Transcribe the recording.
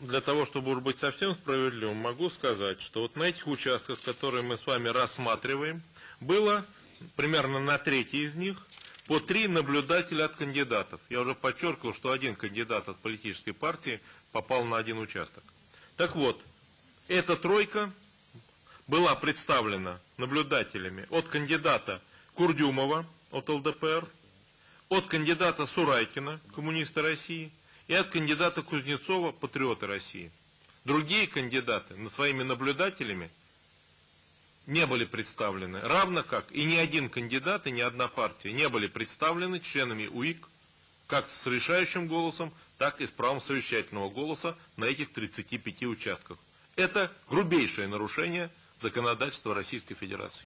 для того, чтобы уж быть совсем справедливым, могу сказать, что вот на этих участках, которые мы с вами рассматриваем, было примерно на трети из них по три наблюдателя от кандидатов. Я уже подчеркивал, что один кандидат от политической партии попал на один участок. Так вот, эта тройка была представлена наблюдателями от кандидата Курдюмова от ЛДПР, от кандидата Сурайкина, коммуниста России, и от кандидата Кузнецова, патриоты России. Другие кандидаты своими наблюдателями не были представлены, равно как и ни один кандидат и ни одна партия не были представлены членами УИК, как с решающим голосом, так и с правом совещательного голоса на этих 35 участках. Это грубейшее нарушение законодательства Российской Федерации.